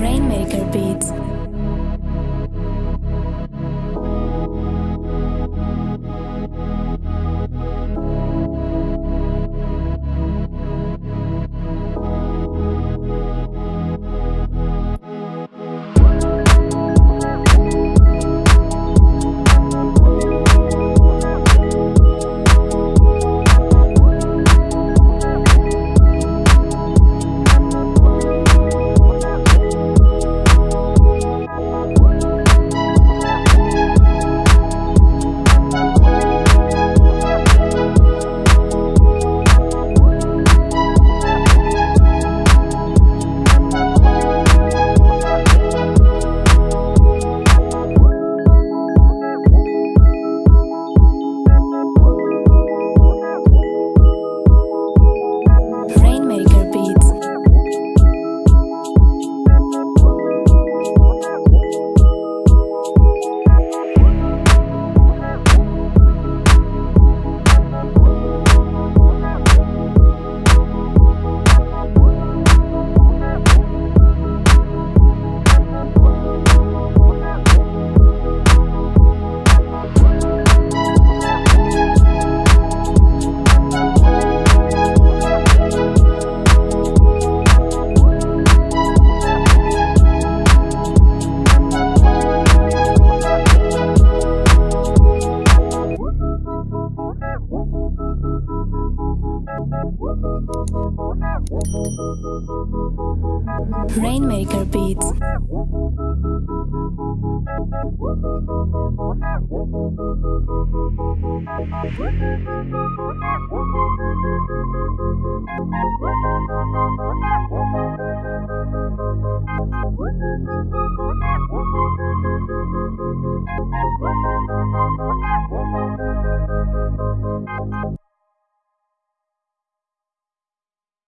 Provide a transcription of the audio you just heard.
Rainmaker Beats. Rainmaker Beats.